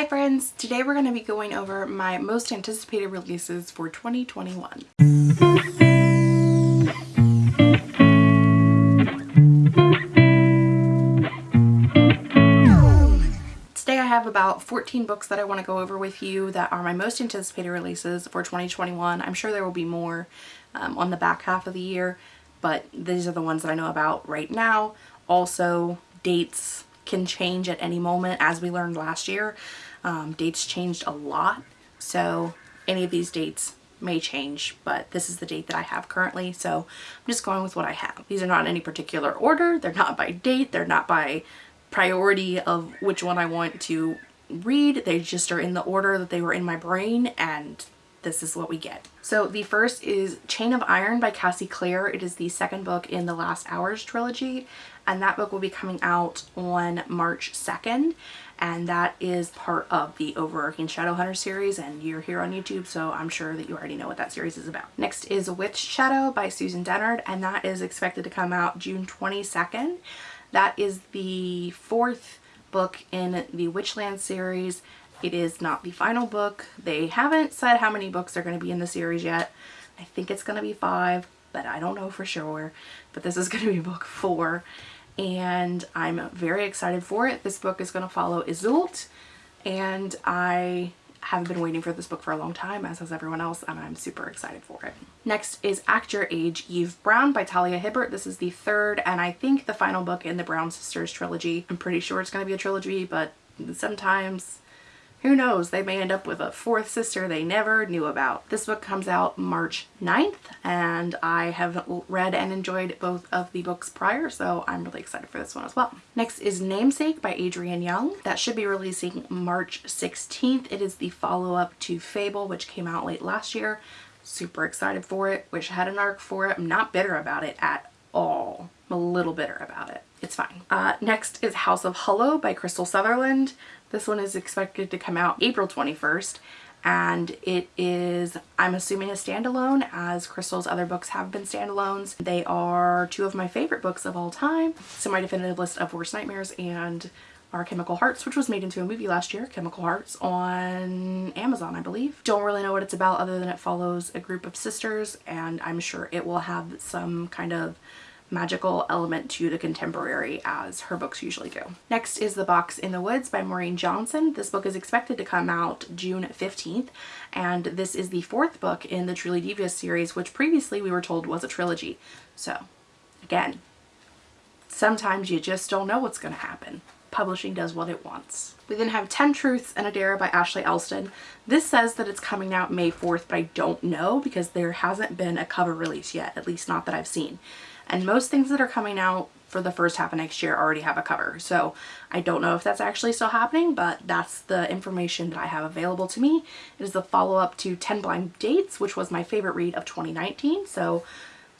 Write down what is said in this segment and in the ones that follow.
Hi friends! Today we're going to be going over my most anticipated releases for 2021. Today I have about 14 books that I want to go over with you that are my most anticipated releases for 2021. I'm sure there will be more um, on the back half of the year, but these are the ones that I know about right now. Also, dates can change at any moment as we learned last year. Um, dates changed a lot, so any of these dates may change, but this is the date that I have currently, so I'm just going with what I have. These are not in any particular order, they're not by date, they're not by priority of which one I want to read, they just are in the order that they were in my brain and this is what we get. So the first is Chain of Iron by Cassie Clare. It is the second book in the Last Hours trilogy and that book will be coming out on March 2nd and that is part of the overarching Shadowhunter series and you're here on YouTube so I'm sure that you already know what that series is about. Next is Witch Shadow by Susan Dennard and that is expected to come out June 22nd. That is the fourth book in the Witchland series it is not the final book. They haven't said how many books are going to be in the series yet. I think it's going to be five, but I don't know for sure. But this is going to be book four and I'm very excited for it. This book is going to follow Iseult and I have been waiting for this book for a long time as has everyone else and I'm super excited for it. Next is Act Your Age Eve Brown by Talia Hibbert. This is the third and I think the final book in the Brown Sisters trilogy. I'm pretty sure it's going to be a trilogy but sometimes who knows, they may end up with a fourth sister they never knew about. This book comes out March 9th and I have read and enjoyed both of the books prior so I'm really excited for this one as well. Next is Namesake by Adrienne Young. That should be releasing March 16th. It is the follow-up to Fable which came out late last year. Super excited for it. Wish I had an arc for it. I'm not bitter about it at all. I'm a little bitter about it. It's fine. Uh, next is House of Hollow by Krystal Sutherland. This one is expected to come out April 21st and it is, I'm assuming a standalone as Krystal's other books have been standalones. They are two of my favorite books of all time. semi-definitive list of worst nightmares and our Chemical Hearts, which was made into a movie last year, Chemical Hearts, on Amazon, I believe. Don't really know what it's about other than it follows a group of sisters and I'm sure it will have some kind of magical element to the contemporary as her books usually do. Next is The Box in the Woods by Maureen Johnson. This book is expected to come out June 15th and this is the fourth book in the Truly Devious series which previously we were told was a trilogy. So again, sometimes you just don't know what's going to happen. Publishing does what it wants. We then have 10 Truths and a Dare by Ashley Elston. This says that it's coming out May 4th, but I don't know because there hasn't been a cover release yet, at least not that I've seen and most things that are coming out for the first half of next year already have a cover. So I don't know if that's actually still happening, but that's the information that I have available to me. It is the follow-up to 10 Blind Dates, which was my favorite read of 2019. So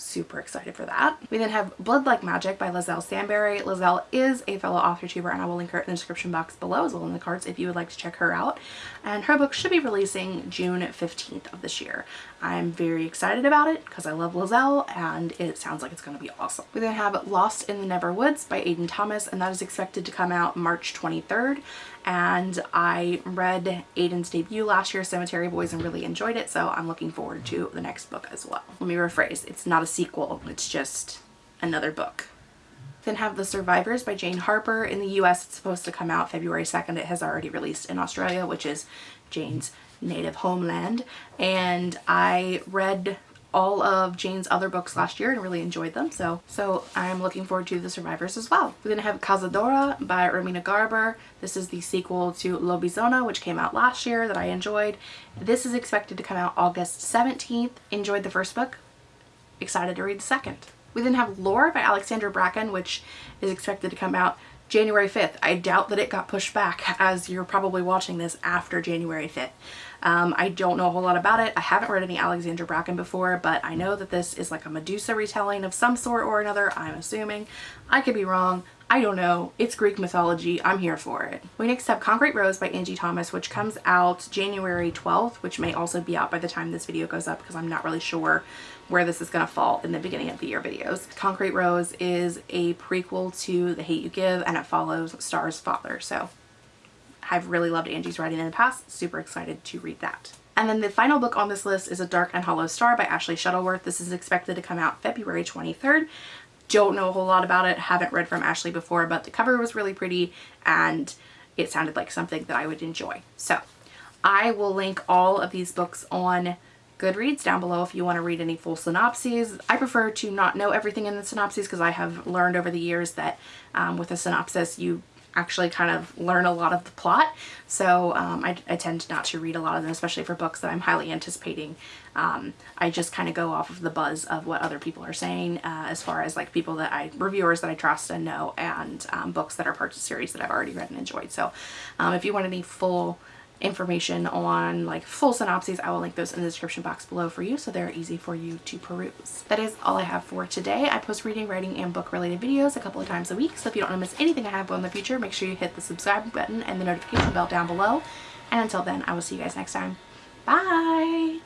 super excited for that. We then have Blood Like Magic by Liselle Sambury. Liselle is a fellow author tuber and I will link her in the description box below as well in the cards if you would like to check her out. And her book should be releasing June 15th of this year. I'm very excited about it because I love Liselle and it sounds like it's going to be awesome. We then have Lost in the Never Woods by Aiden Thomas and that is expected to come out March 23rd and I read Aiden's debut last year, Cemetery Boys, and really enjoyed it, so I'm looking forward to the next book as well. Let me rephrase, it's not a sequel, it's just another book. Then have The Survivors by Jane Harper. In the US, it's supposed to come out February 2nd. It has already released in Australia, which is Jane's native homeland. And I read all of Jane's other books last year and really enjoyed them. So, so I'm looking forward to The Survivors as well. We're going to have Cazadora by Romina Garber. This is the sequel to Lobizona, which came out last year that I enjoyed. This is expected to come out August 17th. Enjoyed the first book. Excited to read the second. We then have Lore by Alexandra Bracken, which is expected to come out January 5th. I doubt that it got pushed back as you're probably watching this after January 5th. Um, I don't know a whole lot about it. I haven't read any Alexandra Bracken before, but I know that this is like a Medusa retelling of some sort or another, I'm assuming. I could be wrong. I don't know. It's Greek mythology. I'm here for it. We next have Concrete Rose by Angie Thomas, which comes out January 12th, which may also be out by the time this video goes up because I'm not really sure where this is going to fall in the beginning of the year videos. Concrete Rose is a prequel to The Hate U Give and it follows Starr's father. So I've really loved Angie's writing in the past. Super excited to read that. And then the final book on this list is A Dark and Hollow Star by Ashley Shuttleworth. This is expected to come out February 23rd. Don't know a whole lot about it. Haven't read from Ashley before, but the cover was really pretty and it sounded like something that I would enjoy. So I will link all of these books on Goodreads down below if you want to read any full synopses. I prefer to not know everything in the synopses because I have learned over the years that um, with a synopsis you actually kind of learn a lot of the plot. So um, I, I, tend not to read a lot of them, especially for books that I'm highly anticipating. Um, I just kind of go off of the buzz of what other people are saying uh, as far as like people that I, reviewers that I trust and know and um, books that are parts of series that I've already read and enjoyed. So um, if you want any full information on like full synopses, I will link those in the description box below for you so they're easy for you to peruse. That is all I have for today. I post reading, writing, and book related videos a couple of times a week, so if you don't want to miss anything I have in the future, make sure you hit the subscribe button and the notification bell down below. And until then, I will see you guys next time. Bye!